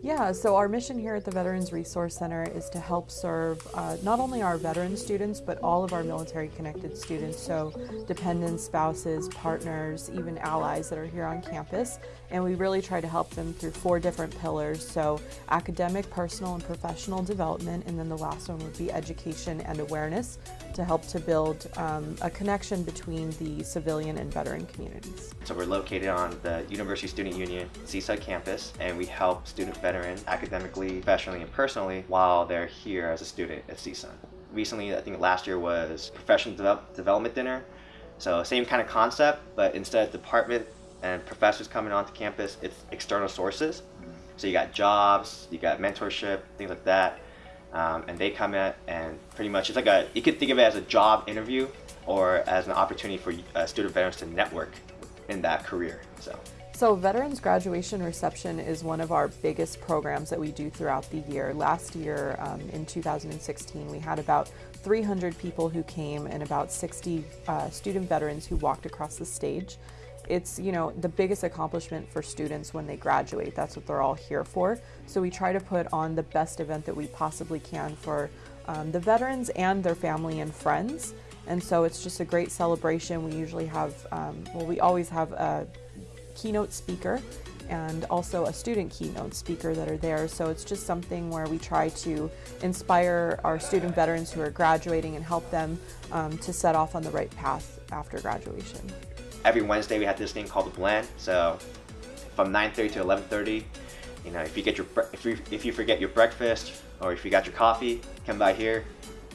Yeah, so our mission here at the Veterans Resource Center is to help serve uh, not only our veteran students, but all of our military connected students, so dependents, spouses, partners, even allies that are here on campus. And we really try to help them through four different pillars, so academic, personal, and professional development, and then the last one would be education and awareness to help to build um, a connection between the civilian and veteran communities. So we're located on the University Student Union Seaside campus, and we help student academically, professionally, and personally while they're here as a student at CSUN. Recently, I think last year was professional de development dinner. So same kind of concept, but instead of department and professors coming onto campus, it's external sources. So you got jobs, you got mentorship, things like that. Um, and they come in and pretty much it's like a, you could think of it as a job interview or as an opportunity for uh, student veterans to network in that career. So. So Veterans Graduation Reception is one of our biggest programs that we do throughout the year. Last year, um, in 2016, we had about 300 people who came and about 60 uh, student veterans who walked across the stage. It's, you know, the biggest accomplishment for students when they graduate. That's what they're all here for. So we try to put on the best event that we possibly can for um, the veterans and their family and friends. And so it's just a great celebration. We usually have, um, well, we always have a keynote speaker and also a student keynote speaker that are there. So it's just something where we try to inspire our student veterans who are graduating and help them um, to set off on the right path after graduation. Every Wednesday we have this thing called the blend. So from 9.30 to 11.30, you know, if you get your if you, if you forget your breakfast or if you got your coffee, come by here.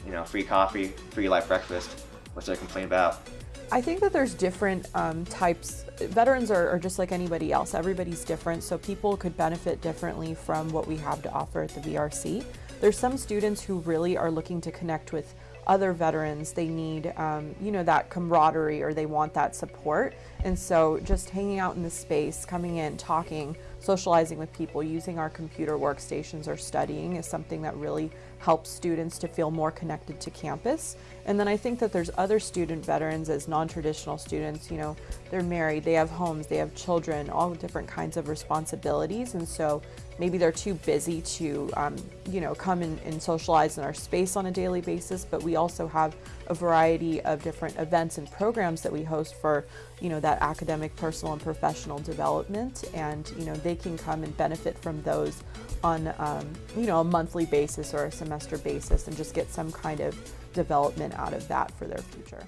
You know, free coffee, free light breakfast. What's there to complain about? I think that there's different um, types. Veterans are, are, just like anybody else. Everybody's different, so people could benefit differently from what we have to offer at the VRC. There's some students who really are looking to connect with other veterans. They need, um, you know, that camaraderie or they want that support. And so just hanging out in the space, coming in, talking, socializing with people, using our computer workstations or studying is something that really helps students to feel more connected to campus. And then I think that there's other student veterans as non-traditional students, you know, they're married, they have homes, they have children, all different kinds of responsibilities. And so maybe they're too busy to, um, you know, come and, and socialize in our space on a daily basis, but we also have a variety of different events and programs that we host for, you know, that academic, personal, and professional development. And, you know, they can come and benefit from those on, um, you know, a monthly basis or a semester basis and just get some kind of development out of that for their future.